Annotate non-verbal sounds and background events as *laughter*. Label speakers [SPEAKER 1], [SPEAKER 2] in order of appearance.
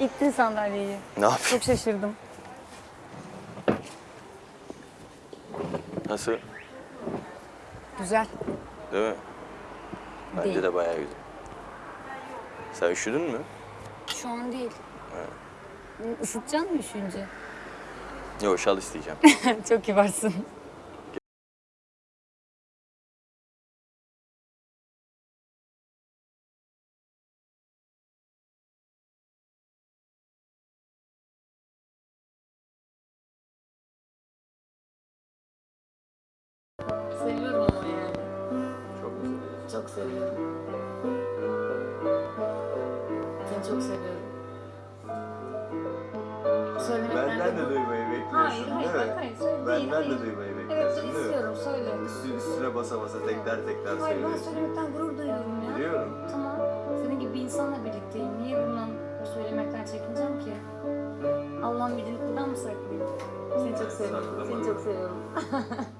[SPEAKER 1] İttin sandalyeyi.
[SPEAKER 2] Ne yapayım?
[SPEAKER 1] Çok şaşırdım.
[SPEAKER 2] Nasıl?
[SPEAKER 1] Güzel.
[SPEAKER 2] Değil mi? Bence
[SPEAKER 1] Değil.
[SPEAKER 2] de bayağı güzel. Sen üşüdün mü?
[SPEAKER 1] Şu an değil. Isıtacaksın mı üşüyünce?
[SPEAKER 2] Yok şal isteyeceğim. *laughs*
[SPEAKER 1] Çok kibarsın. Seviyorum. Seni çok seviyorum. Söylemekten
[SPEAKER 3] Benden de duymayı bekliyorsun
[SPEAKER 1] Hayır, hayır,
[SPEAKER 3] değil mi?
[SPEAKER 1] bak, hayır, söyle-
[SPEAKER 3] Benden
[SPEAKER 1] değil,
[SPEAKER 3] de
[SPEAKER 1] hayır.
[SPEAKER 3] duymayı
[SPEAKER 1] Evet,
[SPEAKER 3] bekliyorsun değil mi?
[SPEAKER 1] istiyorum. Söyle.
[SPEAKER 3] Üstü, üstüne basa basa tekrar tekrar
[SPEAKER 1] Hayır, ben
[SPEAKER 3] söylüyorsun.
[SPEAKER 1] söylemekten gurur duyuyorum ya.
[SPEAKER 3] Biliyorum.
[SPEAKER 1] Tamam. Senin gibi bir insanla birlikteyim. Niye bundan söylemekten çekineceğim ki? Allah'ın bildiğini kuldan mı saklayayım? Seni çok seviyorum. Seni çok seviyorum. *laughs*